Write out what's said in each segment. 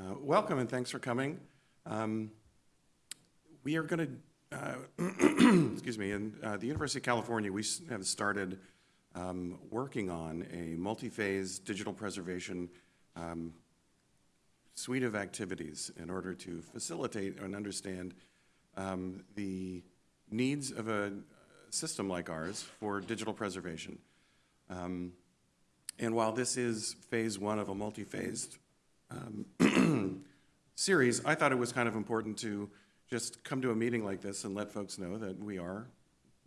Uh, Welcome and thanks for coming. Um, We are going to, excuse me, in uh, the University of California, we have started um, working on a multi-phase digital preservation um, suite of activities in order to facilitate and understand um, the needs of a system like ours for digital preservation. Um, And while this is phase one of a multi-phased um, series, I thought it was kind of important to just come to a meeting like this and let folks know that we are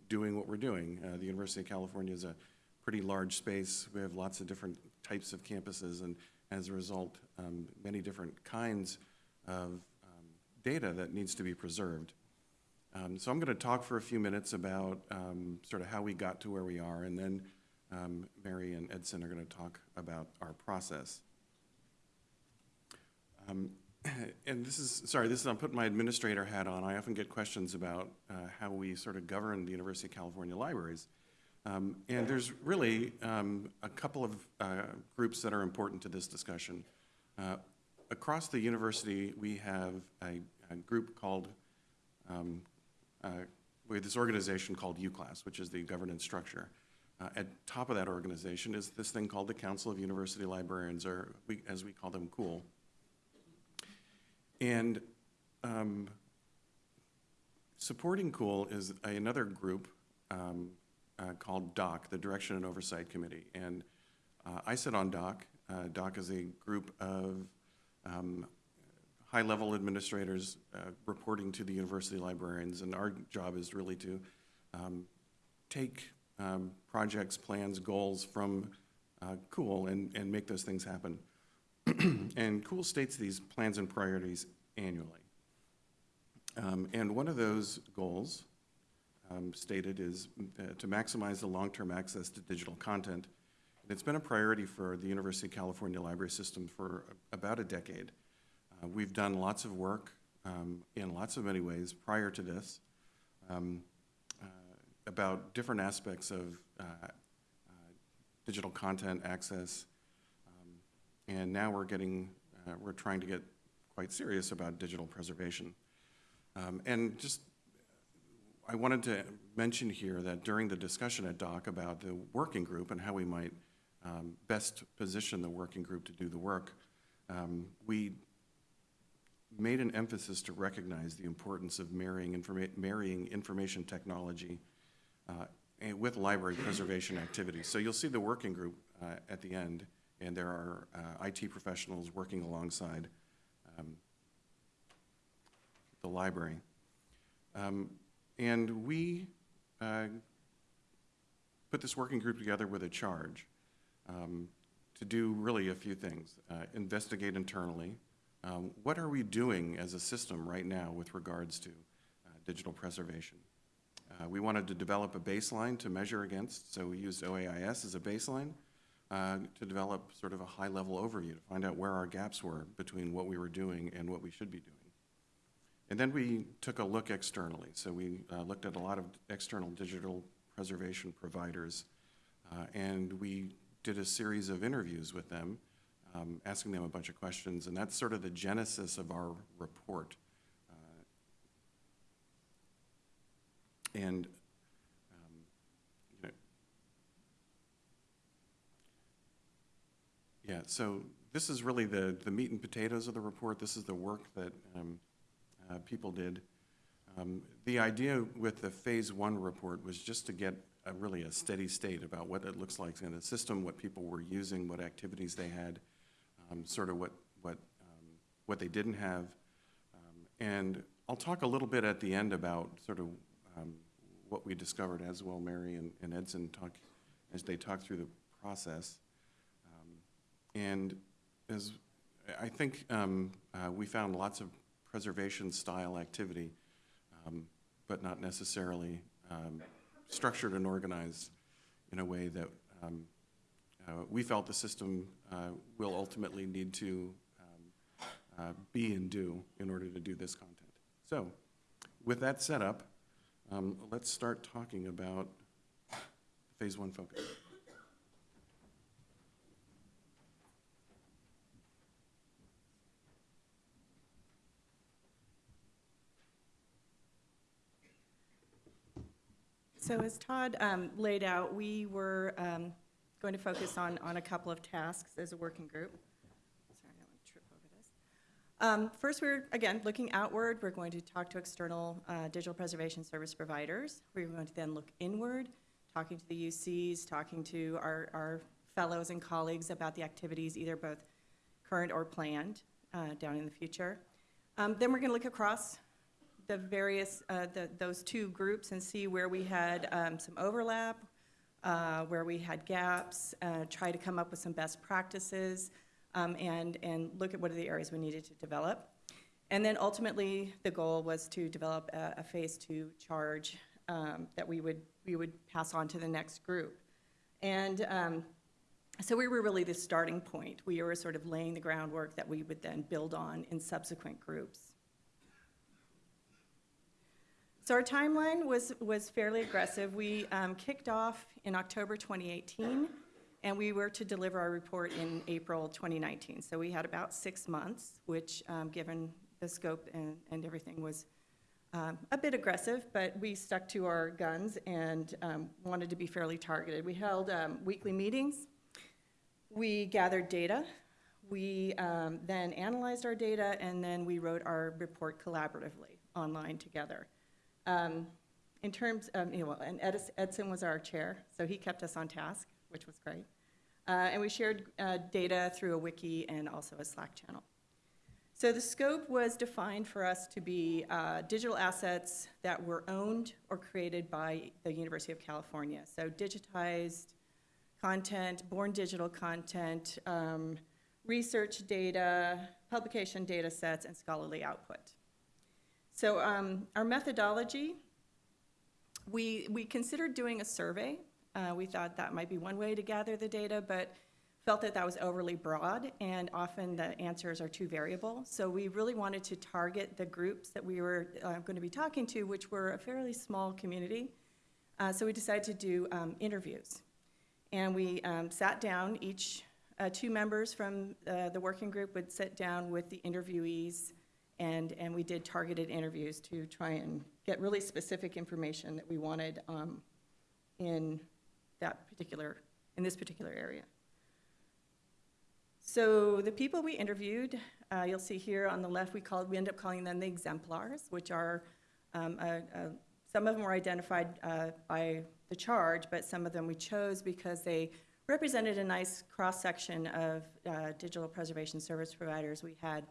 doing what we're doing. Uh, The University of California is a pretty large space. We have lots of different types of campuses, and as a result, um, many different kinds of um, data that needs to be preserved. Um, So I'm going to talk for a few minutes about um, sort of how we got to where we are, and then um, Mary and Edson are going to talk about our process. Um, And this is, sorry, this is, I'm putting my administrator hat on. I often get questions about uh, how we sort of govern the University of California libraries. Um, And there's really um, a couple of uh, groups that are important to this discussion. Uh, Across the university, we have a, a group called, um, uh, we have this organization called UClass, which is the governance structure. Uh, At top of that organization is this thing called the Council of University Librarians, or we, as we call them, COOL. And um, supporting COOL is another group um, uh, called DOC, the Direction and Oversight Committee. And uh, I sit on DOC. Uh, DOC is a group of um, high-level administrators uh, reporting to the university librarians, and our job is really to um, take um, projects, plans, goals from uh, COOL and, and make those things happen. And COOL states these plans and priorities annually. Um, And one of those goals um, stated is uh, to maximize the long-term access to digital content. And It's been a priority for the University of California Library System for about a decade. Uh, We've done lots of work um, in lots of many ways prior to this um, uh, about different aspects of uh, uh, digital content access. And now we're getting, uh, we're trying to get quite serious about digital preservation. Um, And just, I wanted to mention here that during the discussion at DOC about the working group and how we might um, best position the working group to do the work, um, we made an emphasis to recognize the importance of marrying, informa- marrying information technology uh, with library preservation activities. So you'll see the working group uh, at the end, and there are uh, IT professionals working alongside um, the library. Um, And we uh, put this working group together with a charge um, to do really a few things. Uh, Investigate internally. Um, What are we doing as a system right now with regards to uh, digital preservation? Uh, We wanted to develop a baseline to measure against, so we used OAIS as a baseline uh, to develop sort of a high-level overview, to find out where our gaps were between what we were doing and what we should be doing. And then we took a look externally. So we uh, looked at a lot of external digital preservation providers, uh, and we did a series of interviews with them, um, asking them a bunch of questions, and that's sort of the genesis of our report. Uh, And, um, you know, yeah, so this is really the, the meat and potatoes of the report. This is the work that um, uh, people did. Um, The idea with the Phase One report was just to get a really a steady state about what it looks like in the system, what people were using, what activities they had, um, sort of what, what, um, what they didn't have. Um, And I'll talk a little bit at the end about sort of um, what we discovered as well, Mary and and Edson talk, as they talk through the process. And as, I think um, uh, we found lots of preservation-style activity, um, but not necessarily um, structured and organized in a way that um, uh, we felt the system uh, will ultimately need to um, uh, be and do in order to do this content. So, with that set up, um, let's start talking about phase one focus. So as Todd um, laid out, we were um, going to focus on, on a couple of tasks as a working group. Sorry, I don't want to trip over this. Um, First, we're, again, looking outward. We're going to talk to external uh, digital preservation service providers. We're going to then look inward, talking to the UCs, talking to our, our fellows and colleagues about the activities, either both current or planned uh, down in the future. Um, Then we're going to look across the various, uh, the- those two groups and see where we had um, some overlap, uh, where we had gaps, uh, try to come up with some best practices, um, and, and look at what are the areas we needed to develop. And then ultimately, the goal was to develop a, a phase two charge um, that we would, we would pass on to the next group. And um, so we were really the starting point. We were sort of laying the groundwork that we would then build on in subsequent groups. So our timeline was, was fairly aggressive. We um, kicked off in October 2018, and we were to deliver our report in April 2019. So we had about six months, which, um, given the scope and, and everything, was um, a bit aggressive, but we stuck to our guns and um, wanted to be fairly targeted. We held um, weekly meetings. We gathered data. We um, then analyzed our data, and then we wrote our report collaboratively online together. Um, In terms, of you know, and was our chair, so he kept us on task, which was great. Uh, And we shared uh, data through a wiki and also a Slack channel. So the scope was defined for us to be uh, digital assets that were owned or created by the University of California. So digitized content, born digital content, um, research data, publication data sets, and scholarly output. So um, our methodology, we, we considered doing a survey. Uh, we thought that might be one way to gather the data, but felt that that was overly broad, and often the answers are too variable. So we really wanted to target the groups that we were uh, going to be talking to, which were a fairly small community. Uh, so we decided to do um, interviews. And we um, sat down, each, uh, two members from uh, the working group would sit down with the interviewees, and, and we did targeted interviews to try and get really specific information that we wanted um, in that particular, in this particular area. So the people we interviewed, uh, you'll see here on the left, we called, we end up calling them the exemplars, which are, um, a- a- some of them were identified uh, by the charge, but some of them we chose because they represented a nice cross-section of uh, digital preservation service providers. We had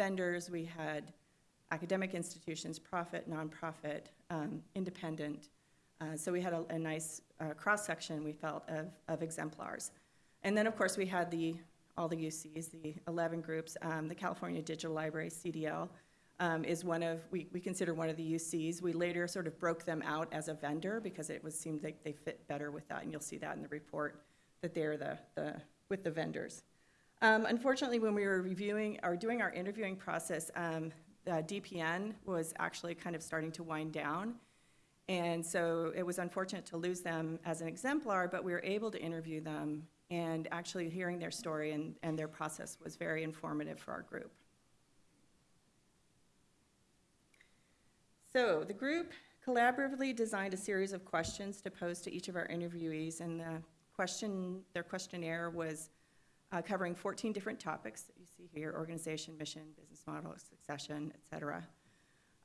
vendors, we had academic institutions, profit, nonprofit, um, independent. Uh, So we had a, a nice uh, cross-section, we felt, of, of exemplars. And then, of course, we had the, all the UCs, the 11 groups. Um, The California Digital Library, CDL, um, is one of, we, we consider one of the UCs. We later sort of broke them out as a vendor because it was, seemed like they fit better with that, and you'll see that in the report, that they're the, the, with the vendors. Um, Unfortunately, when we were reviewing, or doing our interviewing process, um, the DPN was actually kind of starting to wind down. And so it was unfortunate to lose them as an exemplar, but we were able to interview them, and actually hearing their story and, and their process was very informative for our group. So the group collaboratively designed a series of questions to pose to each of our interviewees, and the question, their questionnaire was uh, covering 14 different topics that you see here, organization, mission, business model, succession, et cetera.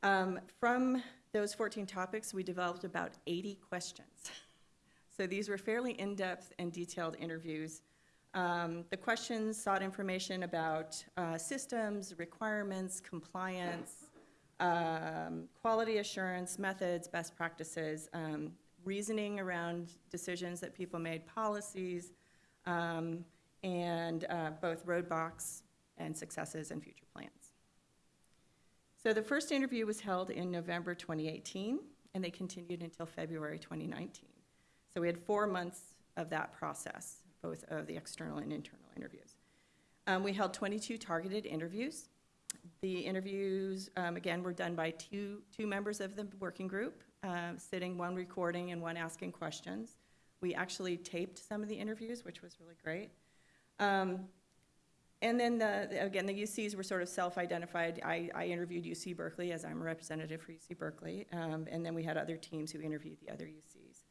Um, From those 14 topics, we developed about 80 questions. So these were fairly in-depth and detailed interviews. Um, The questions sought information about uh, systems, requirements, compliance, um, quality assurance, methods, best practices, um, reasoning around decisions that people made, policies, um, and uh, both roadblocks and successes and future plans. So the first interview was held in November 2018, and they continued until February 2019. So we had four months of that process, both of the external and internal interviews. Um, we held 22 targeted interviews. The interviews, um, again, were done by two, two members of the working group, uh, sitting, one recording and one asking questions. We actually taped some of the interviews, which was really great. Um, And then the, again, the UCs were sort of self-identified. I, I interviewed UC Berkeley as I'm a representative for UC Berkeley. Um, and then we had other teams who interviewed the other UCs.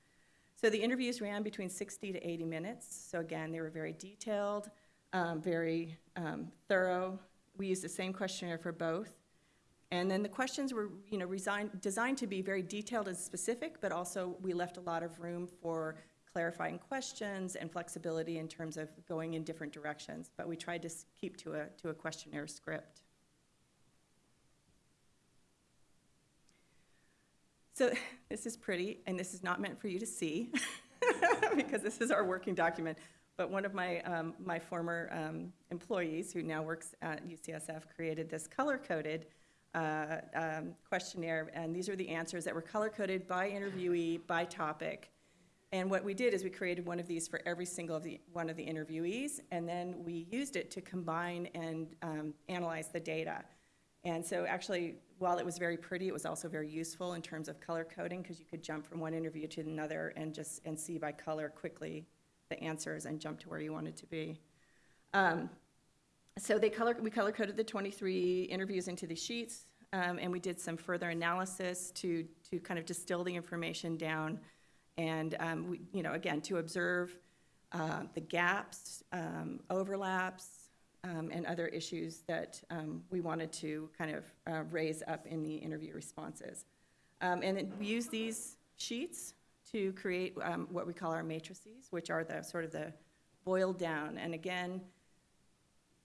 So the interviews ran between 60 to 80 minutes. So again, they were very detailed, um, very um, thorough. We used the same questionnaire for both. And then the questions were, you know, designed to be very detailed and specific, but also we left a lot of room for clarifying questions and flexibility in terms of going in different directions. But we tried to keep to a, to a questionnaire script. So this is pretty, and this is not meant for you to see, because this is our working document. But one of my, um, my former um, employees, who now works at UCSF, created this color-coded uh, um, questionnaire, and these are the answers that were color-coded by interviewee, by topic. And what we did is we created one of these for every single of the, one of the interviewees, and then we used it to combine and um, analyze the data. And so actually, while it was very pretty, it was also very useful in terms of color coding, because you could jump from one interview to another and just, and see by color quickly the answers and jump to where you wanted to be. Um, so they color, we color coded the 23 interviews into the sheets, um, and we did some further analysis to, to kind of distill the information down. And, um, we, you know, again, to observe uh, the gaps, um, overlaps, um, and other issues that um, we wanted to kind of uh, raise up in the interview responses. Um, and then we use these sheets to create um, what we call our matrices, which are the sort of the boiled down. And again,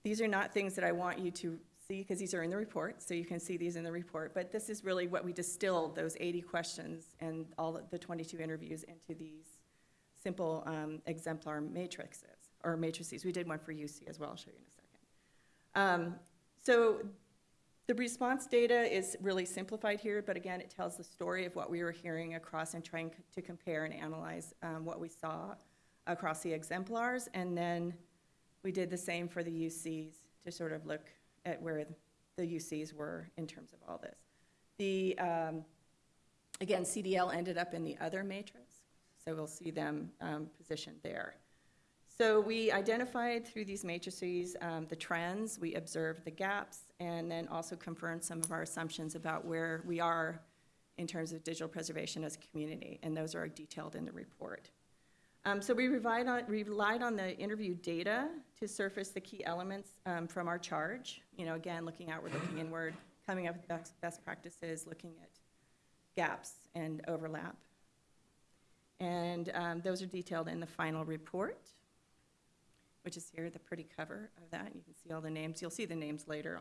these are not things that I want you to because these are in the report, so you can see these in the report. But this is really what we distilled those 80 questions and all the 22 interviews into these simple um, exemplar matrices or matrices. We did one for UC as well. I'll show you in a second. Um, so the response data is really simplified here, but again, it tells the story of what we were hearing across and trying to compare and analyze um, what we saw across the exemplars. And then we did the same for the UCs to sort of look at where the UCs were in terms of all this. The, um, again, CDL ended up in the other matrix, so we'll see them um, positioned there. So we identified through these matrices um, the trends, we observed the gaps, and then also confirmed some of our assumptions about where we are in terms of digital preservation as a community, and those are detailed in the report. Um, so we relied on, relied on the interview data to surface the key elements um, from our charge. You know, again, looking outward, looking inward, coming up with best, best practices, looking at gaps and overlap. And um, those are detailed in the final report, which is here, the pretty cover of that. You can see all the names. You'll see the names later.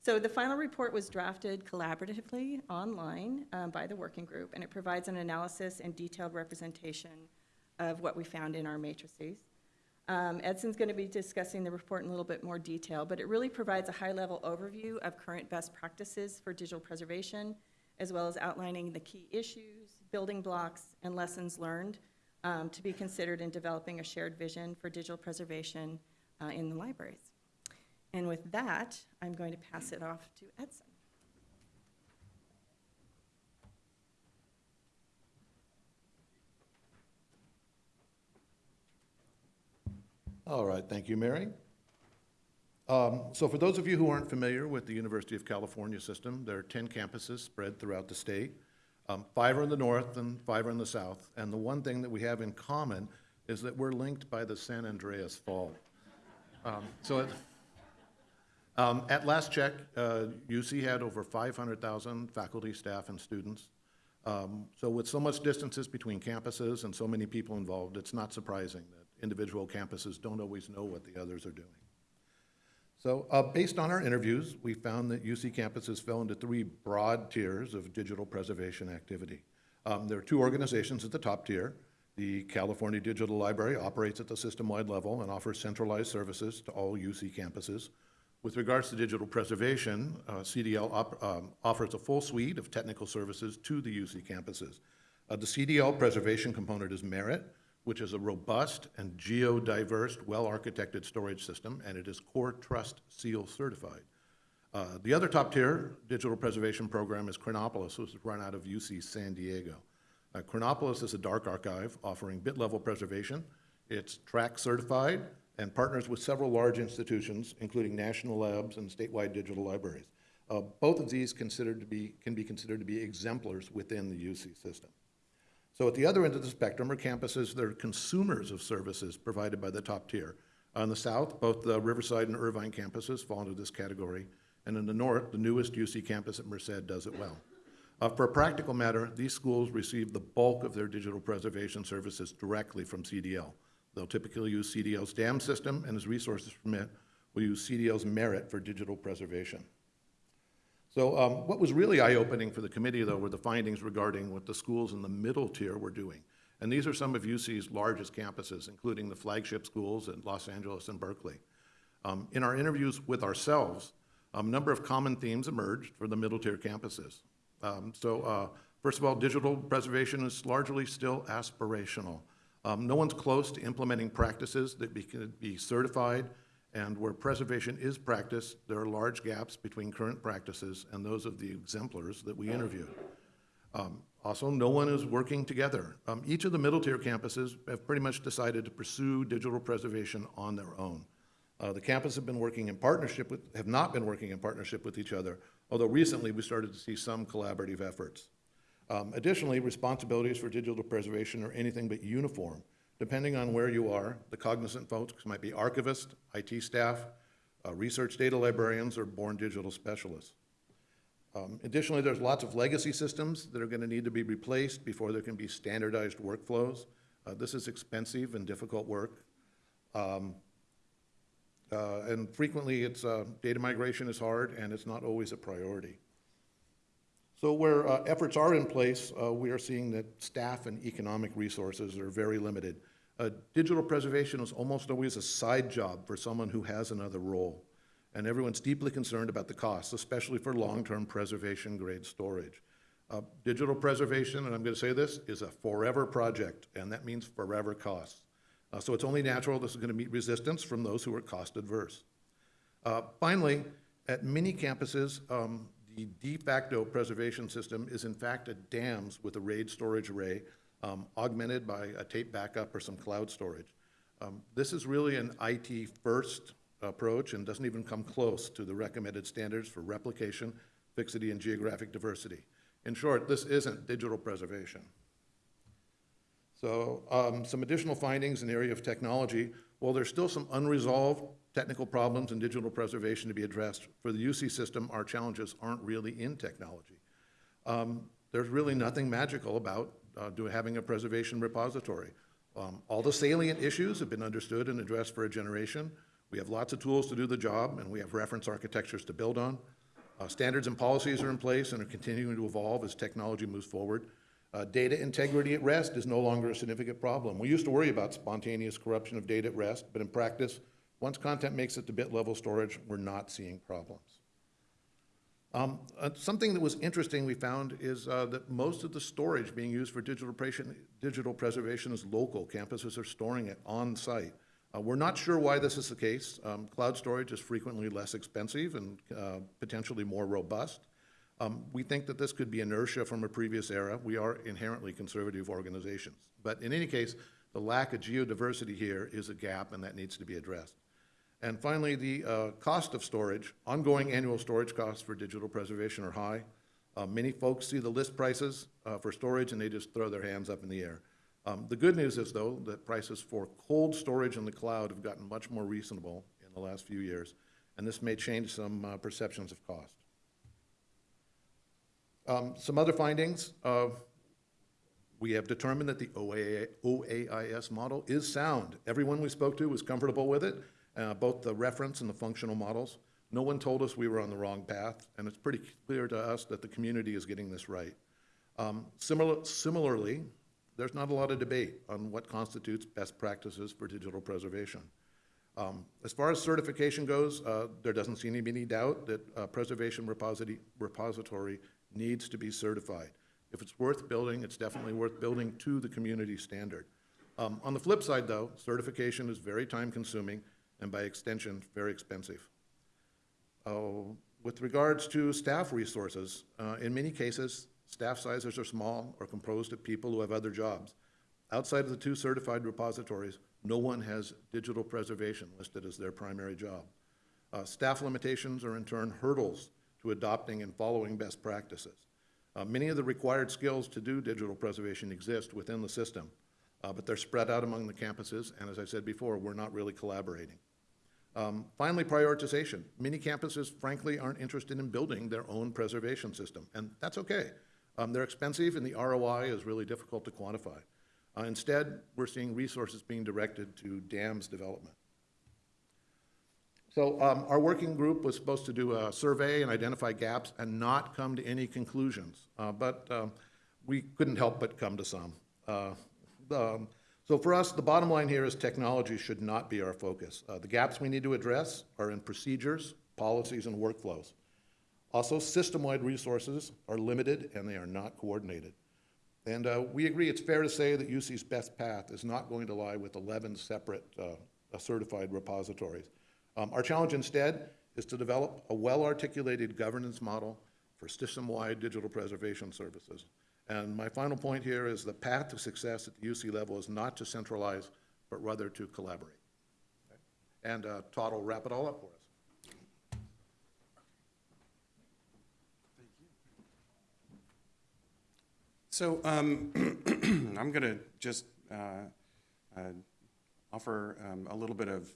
So the final report was drafted collaboratively online um, by the working group, and it provides an analysis and detailed representation of what we found in our matrices. Um, Edson's going to be discussing the report in a little bit more detail, but it really provides a high-level overview of current best practices for digital preservation, as well as outlining the key issues, building blocks, and lessons learned um, to be considered in developing a shared vision for digital preservation uh, in the libraries. And with that, I'm going to pass it off to Edson. All right, thank you, Mary. Um, So for those of you who aren't familiar with the University of California system, there are 10 campuses spread throughout the state. Um, Five are in the north and five are in the south. And the one thing that we have in common is that we're linked by the San Andreas Fault. Um, So it- um, at last check, uh, UC had over 500,000 faculty, staff, and students. Um, So with so much distances between campuses and so many people involved, it's not surprising that individual campuses don't always know what the others are doing. So uh, based on our interviews, we found that UC campuses fell into three broad tiers of digital preservation activity. Um, There are two organizations at the top tier. The California Digital Library operates at the system-wide level and offers centralized services to all UC campuses. With regards to digital preservation, uh, CDL op- um, offers a full suite of technical services to the UC campuses. Uh, The CDL preservation component is Merritt, which is a robust and geodiverse, well-architected storage system, and it is CoreTrustSeal certified. Uh, The other top-tier digital preservation program is Chronopolis, which is run out of UC San Diego. Uh, Chronopolis is a dark archive offering bit-level preservation. It's TRAC certified, and partners with several large institutions, including national labs and statewide digital libraries. Uh, Both of these considered to be, can be considered to be exemplars within the UC system. So at the other end of the spectrum are campuses that are consumers of services provided by the top tier. On the south, both the Riverside and Irvine campuses fall into this category, and in the north, the newest UC campus at Merced does it well. Uh, For a practical matter, these schools receive the bulk of their digital preservation services directly from CDL. They'll typically use CDL's DAM system, and as resources permit, will use CDL's Merritt for digital preservation. So um, what was really eye-opening for the committee, though, were the findings regarding what the schools in the middle tier were doing. And these are some of UC's largest campuses, including the flagship schools in Los Angeles and Berkeley. Um, In our interviews with ourselves, a number of common themes emerged for the middle tier campuses. Um, So uh, first of all, digital preservation is largely still aspirational. Um, No one's close to implementing practices that be- can be certified and where preservation is practiced, there are large gaps between current practices and those of the exemplars that we interviewed. Um, Also, no one is working together. Um, Each of the middle-tier campuses have pretty much decided to pursue digital preservation on their own. Uh, The campuses have been working in partnership with, have not been working in partnership with each other, although recently we started to see some collaborative efforts. Um, Additionally, responsibilities for digital preservation are anything but uniform. Depending on where you are, the cognizant folks might be archivists, IT staff, uh, research data librarians, or born digital specialists. Um, Additionally, there's lots of legacy systems that are going to need to be replaced before there can be standardized workflows. Uh, This is expensive and difficult work. Um, uh, And frequently, it's, uh, data migration is hard, and it's not always a priority. So where uh, efforts are in place, uh, we are seeing that staff and economic resources are very limited. Uh, Digital preservation is almost always a side job for someone who has another role. And everyone's deeply concerned about the costs, especially for long-term preservation-grade storage. Uh, Digital preservation, and I'm going to say this, is a forever project, and that means forever costs. Uh, So it's only natural this is going to meet resistance from those who are cost-adverse. Uh, Finally, at many campuses, um, the de facto preservation system is in fact a DAMS with a RAID storage array um, augmented by a tape backup or some cloud storage. Um, This is really an IT-first approach and doesn't even come close to the recommended standards for replication, fixity, and geographic diversity. In short, this isn't digital preservation. So um, some additional findings in the area of technology. While there's still some unresolved technical problems in digital preservation to be addressed, for the UC system, our challenges aren't really in technology. Um, There's really nothing magical about uh, do- having a preservation repository. Um, All the salient issues have been understood and addressed for a generation. We have lots of tools to do the job, and we have reference architectures to build on. Uh, Standards and policies are in place and are continuing to evolve as technology moves forward. Uh, Data integrity at rest is no longer a significant problem. We used to worry about spontaneous corruption of data at rest, but in practice, once content makes it to bit-level storage, we're not seeing problems. Um, uh, Something that was interesting we found is uh, that most of the storage being used for digital digital preservation is local. Campuses are storing it on-site. Uh, We're not sure why this is the case. Um, Cloud storage is frequently less expensive and uh, potentially more robust. Um, We think that this could be inertia from a previous era. We are inherently conservative organizations. But in any case, the lack of geodiversity here is a gap, and that needs to be addressed. And finally, the uh, cost of storage, ongoing annual storage costs for digital preservation are high. Uh, Many folks see the list prices uh, for storage and they just throw their hands up in the air. Um, The good news is, though, that prices for cold storage in the cloud have gotten much more reasonable in the last few years, and this may change some uh, perceptions of cost. Um, Some other findings, uh, we have determined that the OAIS model is sound. Everyone we spoke to was comfortable with it, uh, both the reference and the functional models. No one told us we were on the wrong path, and it's pretty clear to us that the community is getting this right. Um, similar- Similarly, there's not a lot of debate on what constitutes best practices for digital preservation. Um, As far as certification goes, uh, there doesn't seem to be any doubt that uh, preservation repository, repository needs to be certified. If it's worth building, it's definitely worth building to the community standard. Um, On the flip side, though, certification is very time-consuming and by extension, very expensive. Oh, With regards to staff resources, uh, in many cases, staff sizes are small or composed of people who have other jobs. Outside of the two certified repositories, no one has digital preservation listed as their primary job. Uh, Staff limitations are in turn hurdles to adopting and following best practices. Uh, Many of the required skills to do digital preservation exist within the system, uh, but they're spread out among the campuses, and as I said before, we're not really collaborating. Um, Finally, prioritization. Many campuses frankly aren't interested in building their own preservation system, and that's okay. Um, They're expensive, and the ROI is really difficult to quantify. Uh, Instead, we're seeing resources being directed to DAMS development. So um, our working group was supposed to do a survey and identify gaps and not come to any conclusions, Uh, but um, we couldn't help but come to some. Uh, um, So for us, the bottom line here is technology should not be our focus. Uh, The gaps we need to address are in procedures, policies, and workflows. Also, system-wide resources are limited and they are not coordinated. And uh, we agree it's fair to say that UC's best path is not going to lie with 11 separate uh, certified repositories. Um, Our challenge instead is to develop a well-articulated governance model for system-wide digital preservation services. And my final point here is the path to success at the UC level is not to centralize, but rather to collaborate. And uh, Todd will wrap it all up for us. So um, I'm going to just uh, uh, offer um, a little bit of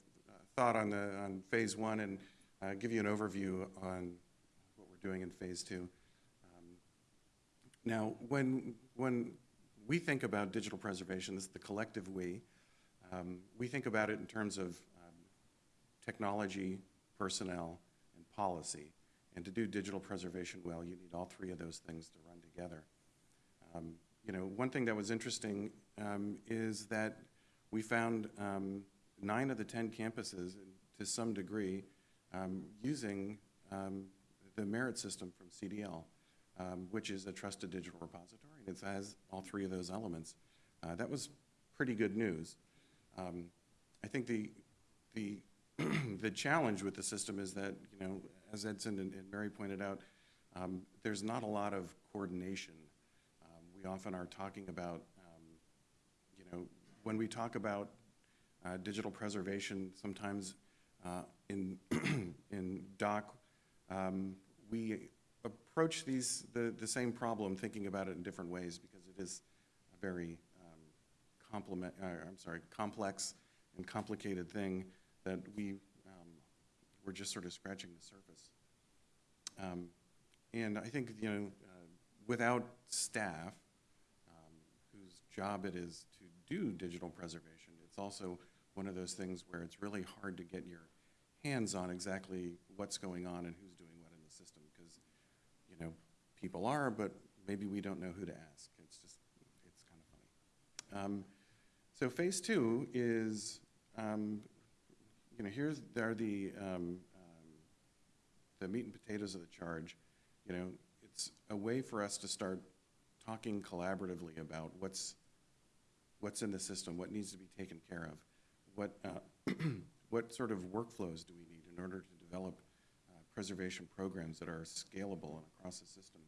thought on the, on Phase One and uh, give you an overview on what we're doing in Phase Two. Now, when, when we think about digital preservation, this is the collective we, um, we think about it in terms of um, technology, personnel, and policy. And to do digital preservation well, you need all three of those things to run together. Um, You know, one thing that was interesting um, is that we found um, nine of the 10 campuses, to some degree, um, using the Merritt system from CDL, um, which is a trusted digital repository, and it has all three of those elements. Uh, That was pretty good news. Um, I think the, the, the challenge with the system is that, you know, as Edson and and Mary pointed out, um, there's not a lot of coordination. Um, We often are talking about, um, you know, when we talk about uh, digital preservation, sometimes uh, in, in DOC, um, we approach these, the, the same problem, thinking about it in different ways, because it is a very um, complement, uh, I'm sorry, complex and complicated thing that we, um, we're just sort of scratching the surface. Um, And I think, you know, uh, without staff, um, whose job it is to do digital preservation, it's also one of those things where it's really hard to get your hands on exactly what's going on and who's doing what in the system, because, you know, people are, but maybe we don't know who to ask. It's just, it's kind of funny. Um, So phase two is, um, you know, here's, there are the, um, um, the meat and potatoes of the charge. You know, it's a way for us to start talking collaboratively about what's, what's in the system, what needs to be taken care of, what, uh, what sort of workflows do we need in order to develop uh, preservation programs that are scalable and across the system.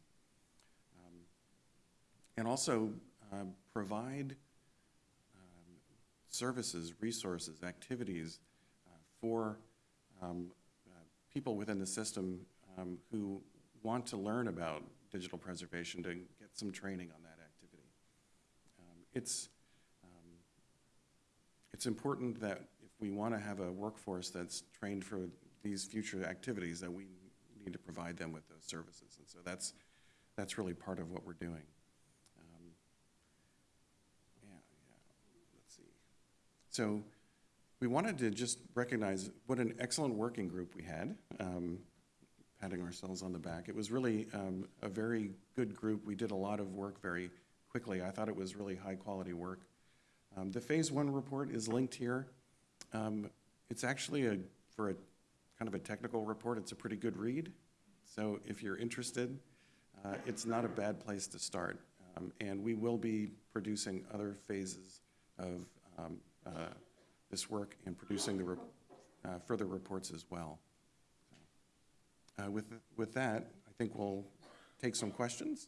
And also uh, provide um, services, resources, activities uh, for um, uh, people within the system um, who want to learn about digital preservation to get some training on that activity. Um, It's, um, it's important that if we want to have a workforce that's trained for these future activities, that we need to provide them with those services. And so that's, that's really part of what we're doing. Um, Yeah, yeah, let's see. So we wanted to just recognize what an excellent working group we had, um, patting ourselves on the back. It was really um, a very good group. We did a lot of work very quickly. I thought it was really high-quality work. Um, The Phase One report is linked here. Um, It's actually a, for a, kind of a technical report, it's a pretty good read. So if you're interested, uh, it's not a bad place to start. Um, And we will be producing other phases of um, this work and producing the, uh, further reports as well. Uh, With, with that, I think we'll take some questions.